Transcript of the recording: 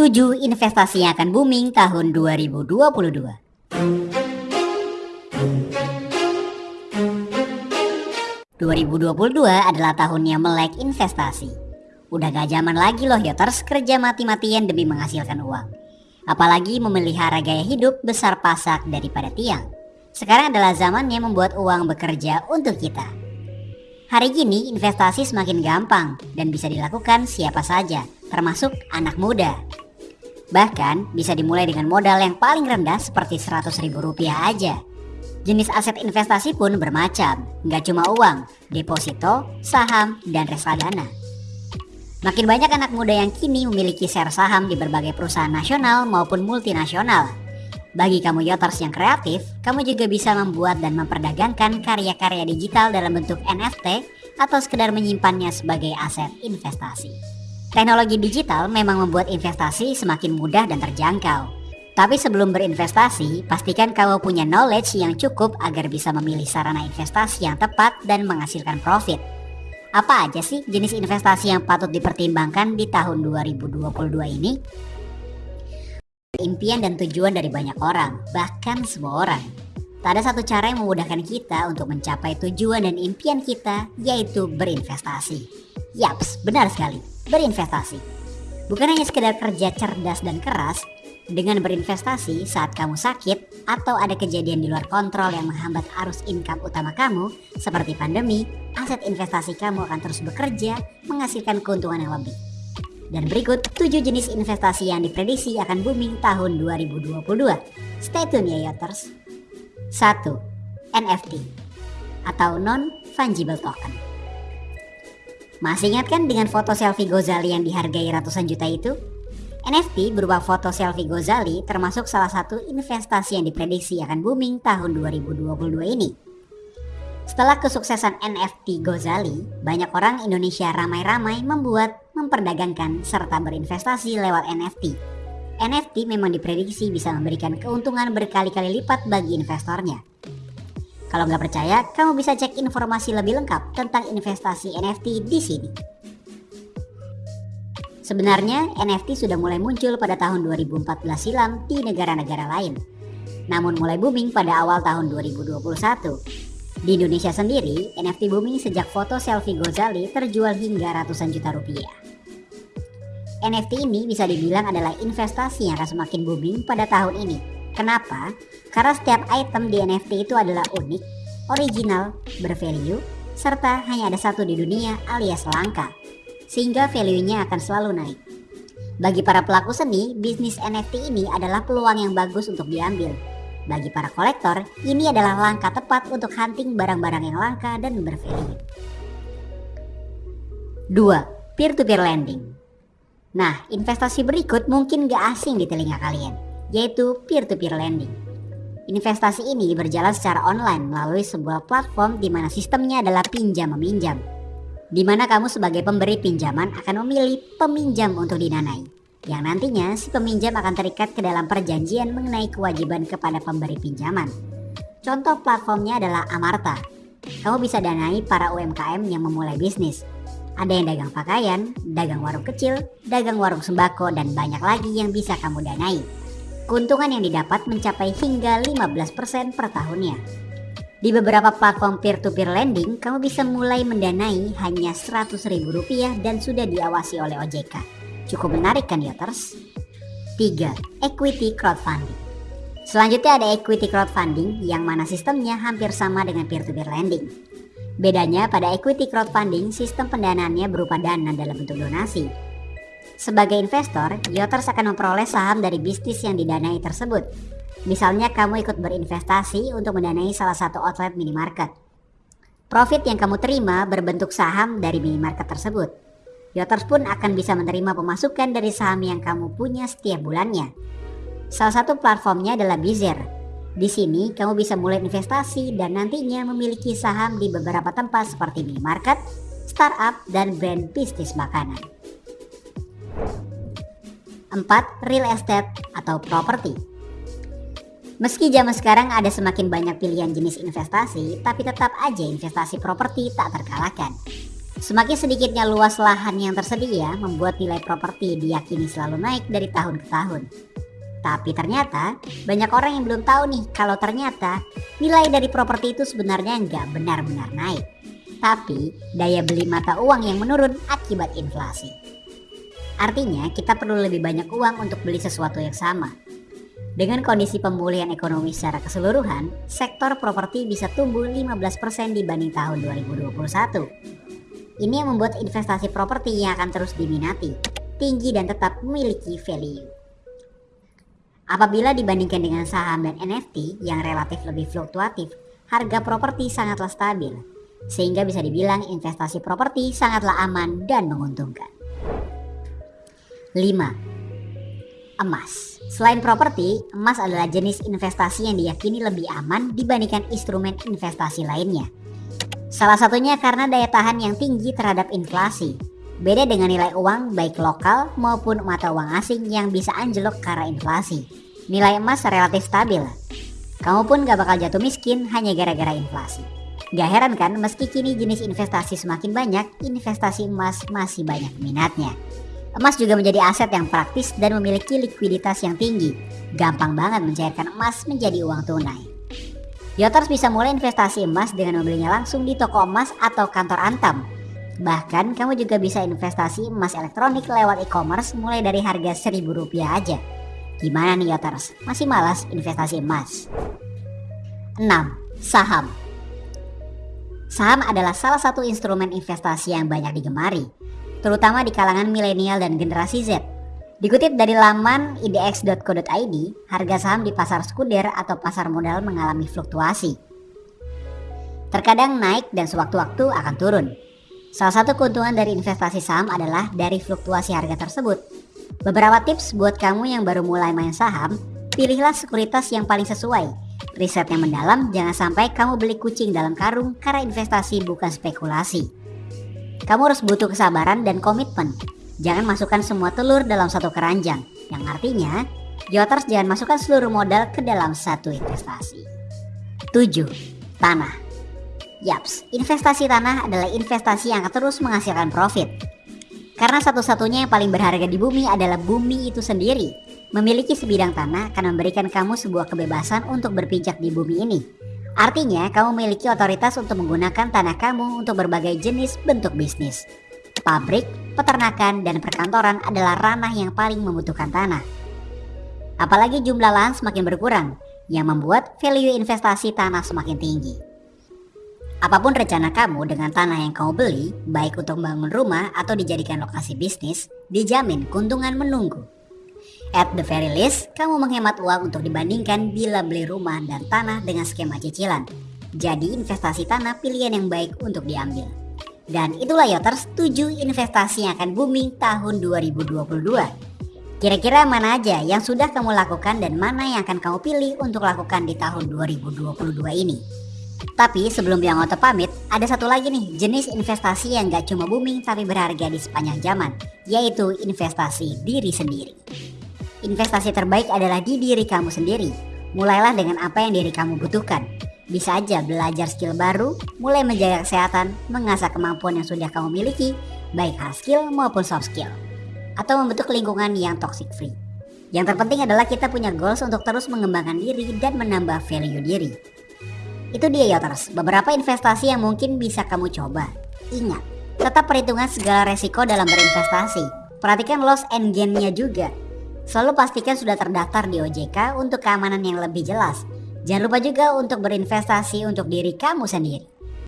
7 investasi yang akan booming tahun 2022. 2022 adalah tahunnya melek investasi. Udah gak zaman lagi loh Yoters kerja mati-matian demi menghasilkan uang. Apalagi memelihara gaya hidup besar pasak daripada tiang. Sekarang adalah zamannya membuat uang bekerja untuk kita. Hari ini investasi semakin gampang dan bisa dilakukan siapa saja, termasuk anak muda. Bahkan bisa dimulai dengan modal yang paling rendah seperti 100 ribu rupiah aja. Jenis aset investasi pun bermacam, nggak cuma uang, deposito, saham, dan reksadana. Makin banyak anak muda yang kini memiliki share saham di berbagai perusahaan nasional maupun multinasional. Bagi kamu yoters yang kreatif, kamu juga bisa membuat dan memperdagangkan karya-karya digital dalam bentuk NFT atau sekedar menyimpannya sebagai aset investasi. Teknologi digital memang membuat investasi semakin mudah dan terjangkau. Tapi sebelum berinvestasi, pastikan kamu punya knowledge yang cukup agar bisa memilih sarana investasi yang tepat dan menghasilkan profit. Apa aja sih jenis investasi yang patut dipertimbangkan di tahun 2022 ini? Impian dan tujuan dari banyak orang, bahkan semua orang. Tak ada satu cara yang memudahkan kita untuk mencapai tujuan dan impian kita, yaitu berinvestasi. Yaps, benar sekali, berinvestasi. Bukan hanya sekedar kerja cerdas dan keras, dengan berinvestasi saat kamu sakit atau ada kejadian di luar kontrol yang menghambat arus income utama kamu, seperti pandemi, aset investasi kamu akan terus bekerja menghasilkan keuntungan yang lebih. Dan berikut 7 jenis investasi yang diprediksi akan booming tahun 2022. Stay tune ya Yoters. 1. NFT atau Non-Fungible Token. Masih ingat kan dengan foto selfie Gozali yang dihargai ratusan juta itu? NFT berupa foto selfie Gozali termasuk salah satu investasi yang diprediksi akan booming tahun 2022 ini. Setelah kesuksesan NFT Gozali, banyak orang Indonesia ramai-ramai membuat, memperdagangkan, serta berinvestasi lewat NFT. NFT memang diprediksi bisa memberikan keuntungan berkali-kali lipat bagi investornya. Kalau nggak percaya, kamu bisa cek informasi lebih lengkap tentang investasi NFT di sini. Sebenarnya NFT sudah mulai muncul pada tahun 2014 silam di negara-negara lain. Namun mulai booming pada awal tahun 2021. Di Indonesia sendiri, NFT booming sejak foto selfie Gozali terjual hingga ratusan juta rupiah. NFT ini bisa dibilang adalah investasi yang akan semakin booming pada tahun ini. Kenapa? Karena setiap item di NFT itu adalah unik, original, bervalue, serta hanya ada satu di dunia alias langka sehingga value-nya akan selalu naik. Bagi para pelaku seni, bisnis NFT ini adalah peluang yang bagus untuk diambil. Bagi para kolektor, ini adalah langkah tepat untuk hunting barang-barang yang langka dan bervalue. 2. Peer-to-peer lending Nah, investasi berikut mungkin gak asing di telinga kalian, yaitu peer-to-peer lending. Investasi ini berjalan secara online melalui sebuah platform di mana sistemnya adalah pinjam-meminjam di mana kamu sebagai pemberi pinjaman akan memilih peminjam untuk didanai, yang nantinya si peminjam akan terikat ke dalam perjanjian mengenai kewajiban kepada pemberi pinjaman. Contoh platformnya adalah Amarta. Kamu bisa danai para UMKM yang memulai bisnis. Ada yang dagang pakaian, dagang warung kecil, dagang warung sembako, dan banyak lagi yang bisa kamu danai. Keuntungan yang didapat mencapai hingga 15% per tahunnya. Di beberapa platform peer-to-peer lending, kamu bisa mulai mendanai hanya Rp100.000 dan sudah diawasi oleh OJK. Cukup menarik kan Yoters? 3. Equity Crowdfunding Selanjutnya ada equity crowdfunding yang mana sistemnya hampir sama dengan peer-to-peer lending. Bedanya pada equity crowdfunding, sistem pendanaannya berupa dana dalam bentuk donasi. Sebagai investor, Yoters akan memperoleh saham dari bisnis yang didanai tersebut Misalnya kamu ikut berinvestasi untuk mendanai salah satu outlet minimarket. Profit yang kamu terima berbentuk saham dari minimarket tersebut. Yoters pun akan bisa menerima pemasukan dari saham yang kamu punya setiap bulannya. Salah satu platformnya adalah Bizer. Di sini kamu bisa mulai investasi dan nantinya memiliki saham di beberapa tempat seperti minimarket, startup, dan brand bisnis makanan. 4. Real estate atau properti. Meski zaman sekarang ada semakin banyak pilihan jenis investasi, tapi tetap aja investasi properti tak terkalahkan. Semakin sedikitnya luas lahan yang tersedia membuat nilai properti diyakini selalu naik dari tahun ke tahun. Tapi ternyata banyak orang yang belum tahu nih kalau ternyata nilai dari properti itu sebenarnya nggak benar-benar naik. Tapi daya beli mata uang yang menurun akibat inflasi. Artinya kita perlu lebih banyak uang untuk beli sesuatu yang sama. Dengan kondisi pemulihan ekonomi secara keseluruhan, sektor properti bisa tumbuh 15% dibanding tahun 2021 ini yang membuat investasi properti yang akan terus diminati, tinggi dan tetap memiliki value. Apabila dibandingkan dengan saham dan NFT yang relatif lebih fluktuatif, harga properti sangatlah stabil, sehingga bisa dibilang investasi properti sangatlah aman dan menguntungkan. 5. Emas Selain properti, emas adalah jenis investasi yang diyakini lebih aman dibandingkan instrumen investasi lainnya Salah satunya karena daya tahan yang tinggi terhadap inflasi. Beda dengan nilai uang baik lokal maupun mata uang asing yang bisa anjlok karena inflasi. Nilai emas relatif stabil. Kamu pun gak bakal jatuh miskin hanya gara-gara inflasi. Gak heran kan meski kini jenis investasi semakin banyak, investasi emas masih banyak minatnya. Emas juga menjadi aset yang praktis dan memiliki likuiditas yang tinggi. Gampang banget mencairkan emas menjadi uang tunai. Yoters bisa mulai investasi emas dengan membelinya langsung di toko emas atau kantor Antam. Bahkan kamu juga bisa investasi emas elektronik lewat e-commerce mulai dari harga seribu rupiah aja. Gimana nih Yoters? Masih malas investasi emas? 6. Saham Saham adalah salah satu instrumen investasi yang banyak digemari, terutama di kalangan milenial dan generasi Z Dikutip dari laman idx.co.id, harga saham di pasar sekunder atau pasar modal mengalami fluktuasi. Terkadang naik dan sewaktu-waktu akan turun. Salah satu keuntungan dari investasi saham adalah dari fluktuasi harga tersebut. Beberapa tips buat kamu yang baru mulai main saham, pilihlah sekuritas yang paling sesuai. Riset yang mendalam, jangan sampai kamu beli kucing dalam karung karena investasi bukan spekulasi. Kamu harus butuh kesabaran dan komitmen Jangan masukkan semua telur dalam satu keranjang, yang artinya Joters jangan masukkan seluruh modal ke dalam satu investasi. 7. Tanah Yaps, investasi tanah adalah investasi yang akan terus menghasilkan profit. Karena satu-satunya yang paling berharga di bumi adalah bumi itu sendiri. Memiliki sebidang tanah akan memberikan kamu sebuah kebebasan untuk berpijak di bumi ini. Artinya, kamu memiliki otoritas untuk menggunakan tanah kamu untuk berbagai jenis bentuk bisnis. Pabrik, peternakan, dan perkantoran adalah ranah yang paling membutuhkan tanah. Apalagi jumlah lahan semakin berkurang, yang membuat value investasi tanah semakin tinggi. Apa pun rencana kamu dengan tanah yang kamu beli, baik untuk membangun rumah atau dijadikan lokasi bisnis, dijamin keuntungan menunggu. At the very least, kamu menghemat uang untuk dibandingkan bila beli rumah dan tanah dengan skema cicilan. Jadi investasi tanah pilihan yang baik untuk diambil. Dan itulah Yoters 7 investasi yang akan booming tahun 2022. Kira-kira mana aja yang sudah kamu lakukan dan mana yang akan kamu pilih untuk lakukan di tahun 2022 ini? Tapi sebelum Biang Oto pamit, ada satu lagi nih jenis investasi yang gak cuma booming tapi berharga di sepanjang zaman, yaitu investasi diri sendiri. Investasi terbaik adalah di diri kamu sendiri. Mulailah dengan apa yang diri kamu butuhkan. Bisa aja belajar skill baru, mulai menjaga kesehatan, mengasah kemampuan yang sudah kamu miliki, baik hard skill maupun soft skill. Atau membentuk lingkungan yang toxic free. Yang terpenting adalah kita punya goals untuk terus mengembangkan diri dan menambah value diri. Itu dia Yoters, beberapa investasi yang mungkin bisa kamu coba. Ingat, tetap perhitungan segala resiko dalam berinvestasi. Perhatikan loss and gain-nya juga. Selalu pastikan sudah terdaftar di OJK untuk keamanan yang lebih jelas Jangan lupa juga untuk berinvestasi untuk diri kamu sendiri.